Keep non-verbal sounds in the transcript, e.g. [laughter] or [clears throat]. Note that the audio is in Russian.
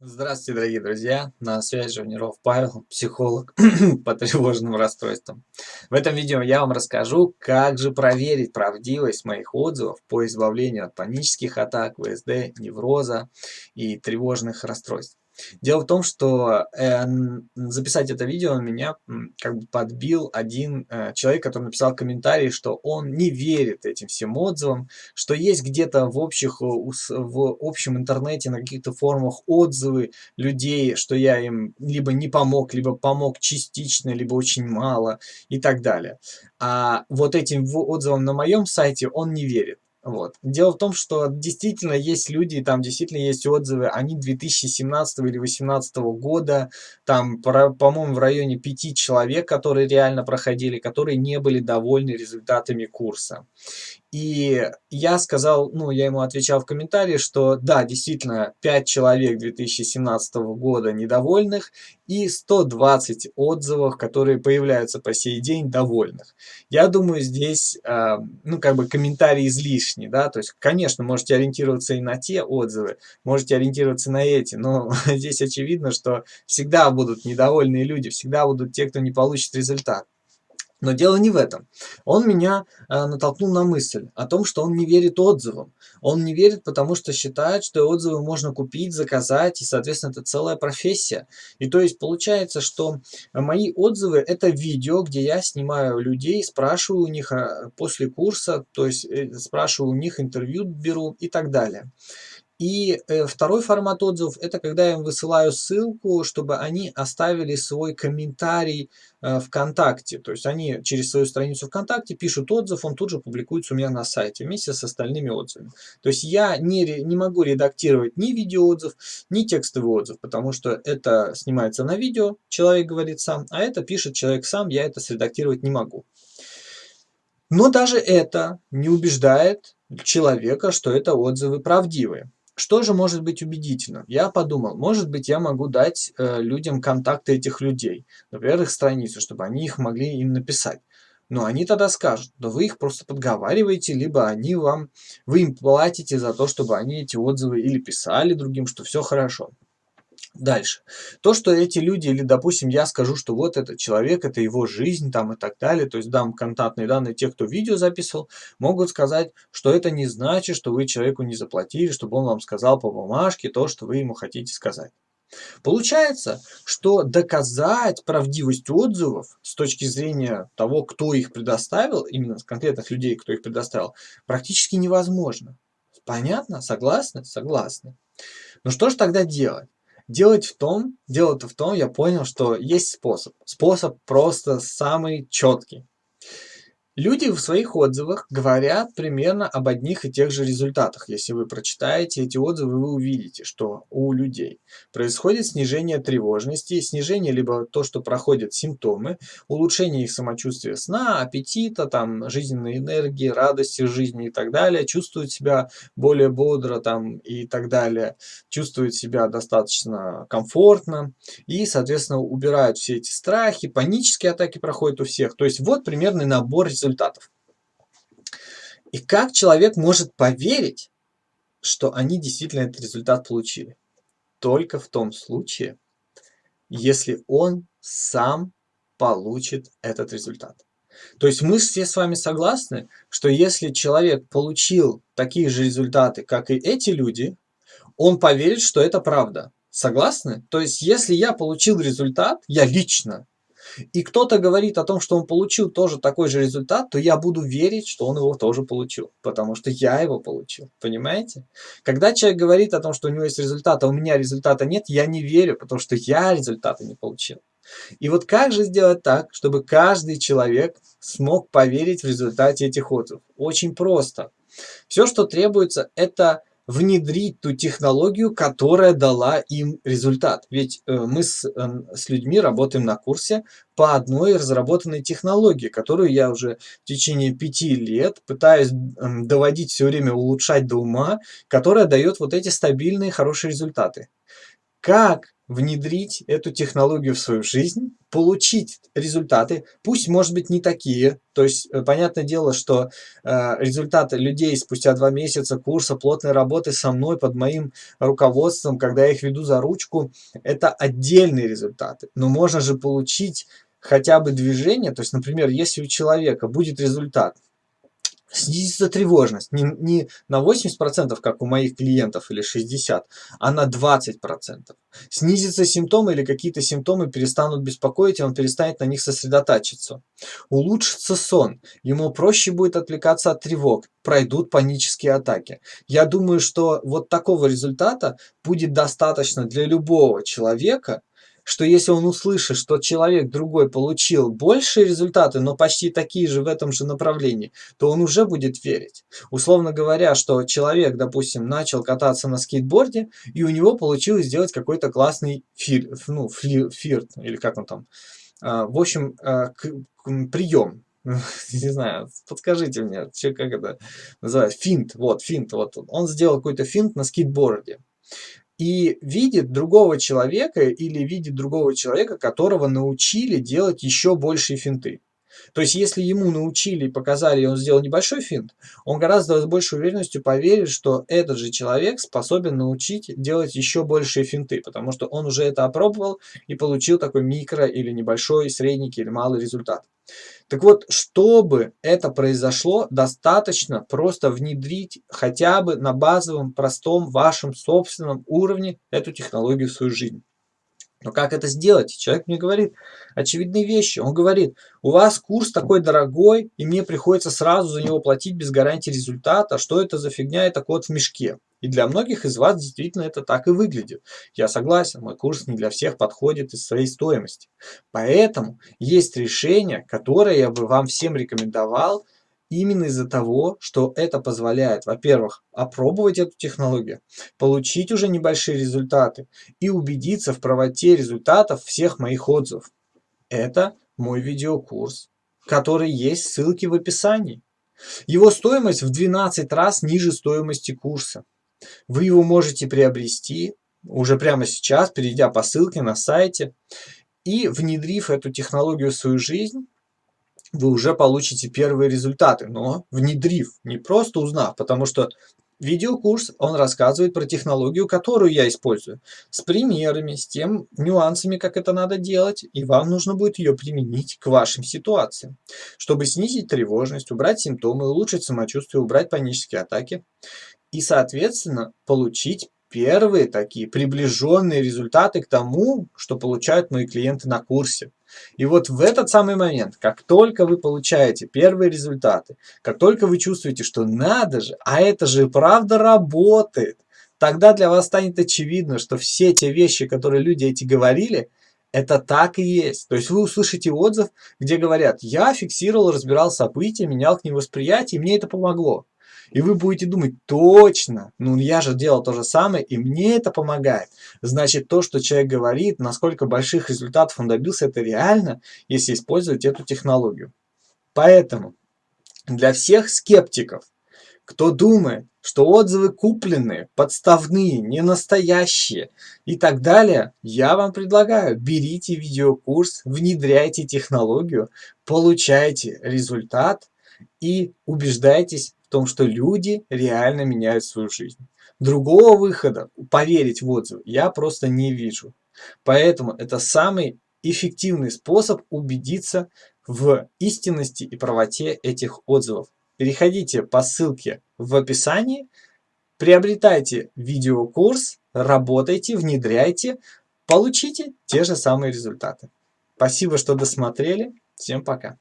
Здравствуйте, дорогие друзья! На связи Живниров Павел, психолог [clears throat] по тревожным расстройствам. В этом видео я вам расскажу, как же проверить правдивость моих отзывов по избавлению от панических атак, ВСД, невроза и тревожных расстройств. Дело в том, что э, записать это видео меня как бы подбил один э, человек, который написал комментарий, что он не верит этим всем отзывам, что есть где-то в, общих, в общем интернете на каких-то форумах отзывы людей, что я им либо не помог, либо помог частично, либо очень мало и так далее. А вот этим отзывам на моем сайте он не верит. Вот. Дело в том, что действительно есть люди, там действительно есть отзывы, они 2017 или 2018 года, там, по-моему, в районе пяти человек, которые реально проходили, которые не были довольны результатами курса. И я сказал, ну, я ему отвечал в комментарии, что да, действительно, 5 человек 2017 года недовольных и 120 отзывов, которые появляются по сей день довольных. Я думаю, здесь, э, ну, как бы комментарий излишний, да, то есть, конечно, можете ориентироваться и на те отзывы, можете ориентироваться на эти, но [laughs] здесь очевидно, что всегда будут недовольные люди, всегда будут те, кто не получит результат. Но дело не в этом. Он меня э, натолкнул на мысль о том, что он не верит отзывам. Он не верит, потому что считает, что отзывы можно купить, заказать, и, соответственно, это целая профессия. И то есть получается, что мои отзывы – это видео, где я снимаю людей, спрашиваю у них э, после курса, то есть э, спрашиваю у них интервью беру и так далее. И э, второй формат отзывов – это когда я им высылаю ссылку, чтобы они оставили свой комментарий э, ВКонтакте. То есть они через свою страницу ВКонтакте пишут отзыв, он тут же публикуется у меня на сайте вместе с остальными отзывами. То есть я не, не могу редактировать ни видеоотзыв, ни текстовый отзыв, потому что это снимается на видео, человек говорит сам, а это пишет человек сам, я это средактировать не могу. Но даже это не убеждает человека, что это отзывы правдивые. Что же может быть убедительным? Я подумал, может быть, я могу дать э, людям контакты этих людей, например, их страницу, чтобы они их могли им написать. Но они тогда скажут, да вы их просто подговариваете, либо они вам, вы им платите за то, чтобы они эти отзывы или писали другим, что все хорошо. Дальше. То, что эти люди, или, допустим, я скажу, что вот этот человек, это его жизнь, там и так далее, то есть дам контактные данные тех, кто видео записывал, могут сказать, что это не значит, что вы человеку не заплатили, чтобы он вам сказал по бумажке то, что вы ему хотите сказать. Получается, что доказать правдивость отзывов с точки зрения того, кто их предоставил, именно конкретных людей, кто их предоставил, практически невозможно. Понятно? Согласны? Согласны. Но что же тогда делать? Делать в том, дело-то в том, я понял, что есть способ. Способ просто самый четкий. Люди в своих отзывах говорят примерно об одних и тех же результатах. Если вы прочитаете эти отзывы, вы увидите, что у людей происходит снижение тревожности, снижение либо то, что проходят симптомы, улучшение их самочувствия сна, аппетита, там, жизненной энергии, радости жизни и так далее, чувствуют себя более бодро там, и так далее, чувствуют себя достаточно комфортно и, соответственно, убирают все эти страхи, панические атаки проходят у всех. То есть вот примерный набор результатов результатов. И как человек может поверить, что они действительно этот результат получили? Только в том случае, если он сам получит этот результат. То есть мы все с вами согласны, что если человек получил такие же результаты, как и эти люди, он поверит, что это правда. Согласны? То есть если я получил результат, я лично и кто-то говорит о том, что он получил тоже такой же результат, то я буду верить, что он его тоже получил, потому что я его получил, понимаете? Когда человек говорит о том, что у него есть результат, а у меня результата нет, я не верю, потому что я результата не получил. И вот как же сделать так, чтобы каждый человек смог поверить в результате этих отзывов? Очень просто. Все, что требуется, это внедрить ту технологию, которая дала им результат. Ведь э, мы с, э, с людьми работаем на курсе по одной разработанной технологии, которую я уже в течение пяти лет пытаюсь доводить все время, улучшать до ума, которая дает вот эти стабильные, хорошие результаты. Как внедрить эту технологию в свою жизнь, получить результаты, пусть, может быть, не такие. То есть, э, понятное дело, что э, результаты людей спустя два месяца курса плотной работы со мной, под моим руководством, когда я их веду за ручку, это отдельные результаты. Но можно же получить хотя бы движение, то есть, например, если у человека будет результат – снизится тревожность не, не на 80%, как у моих клиентов, или 60%, а на 20%. Снизятся симптомы или какие-то симптомы перестанут беспокоить, и он перестанет на них сосредотачиваться. Улучшится сон, ему проще будет отвлекаться от тревог, пройдут панические атаки. Я думаю, что вот такого результата будет достаточно для любого человека, что если он услышит, что человек другой получил большие результаты, но почти такие же в этом же направлении, то он уже будет верить. Условно говоря, что человек, допустим, начал кататься на скейтборде, и у него получилось сделать какой-то классный фир, ну, фли, фирт, или как он там, а, в общем, а, прием, [laughs] не знаю, подскажите мне, что, как это называется, финт, вот, финт, вот, он сделал какой-то финт на скейтборде и видит другого человека или видит другого человека, которого научили делать еще большие финты. То есть, если ему научили и показали, и он сделал небольшой финт, он гораздо с большей уверенностью поверит, что этот же человек способен научить делать еще большие финты, потому что он уже это опробовал и получил такой микро или небольшой, средний или малый результат. Так вот, чтобы это произошло, достаточно просто внедрить хотя бы на базовом, простом, вашем собственном уровне эту технологию в свою жизнь. Но как это сделать? Человек мне говорит очевидные вещи. Он говорит, у вас курс такой дорогой, и мне приходится сразу за него платить без гарантии результата. Что это за фигня? Это кот в мешке. И для многих из вас действительно это так и выглядит. Я согласен, мой курс не для всех подходит из своей стоимости. Поэтому есть решение, которое я бы вам всем рекомендовал – Именно из-за того, что это позволяет, во-первых, опробовать эту технологию, получить уже небольшие результаты и убедиться в правоте результатов всех моих отзывов. Это мой видеокурс, который есть ссылки в описании. Его стоимость в 12 раз ниже стоимости курса. Вы его можете приобрести уже прямо сейчас, перейдя по ссылке на сайте. И внедрив эту технологию в свою жизнь, вы уже получите первые результаты, но внедрив, не просто узнав, потому что видеокурс, он рассказывает про технологию, которую я использую, с примерами, с тем нюансами, как это надо делать, и вам нужно будет ее применить к вашим ситуациям, чтобы снизить тревожность, убрать симптомы, улучшить самочувствие, убрать панические атаки и, соответственно, получить первые такие приближенные результаты к тому, что получают мои клиенты на курсе. И вот в этот самый момент, как только вы получаете первые результаты, как только вы чувствуете, что надо же, а это же правда работает, тогда для вас станет очевидно, что все те вещи, которые люди эти говорили, это так и есть. То есть вы услышите отзыв, где говорят, я фиксировал, разбирал события, менял к ним восприятие, и мне это помогло. И вы будете думать, точно, ну я же делал то же самое, и мне это помогает. Значит, то, что человек говорит, насколько больших результатов он добился, это реально, если использовать эту технологию. Поэтому для всех скептиков, кто думает, что отзывы купленные, подставные, не настоящие и так далее, я вам предлагаю, берите видеокурс, внедряйте технологию, получайте результат и убеждайтесь том, что люди реально меняют свою жизнь. Другого выхода, поверить в отзывы, я просто не вижу. Поэтому это самый эффективный способ убедиться в истинности и правоте этих отзывов. Переходите по ссылке в описании, приобретайте видеокурс, работайте, внедряйте, получите те же самые результаты. Спасибо, что досмотрели. Всем пока.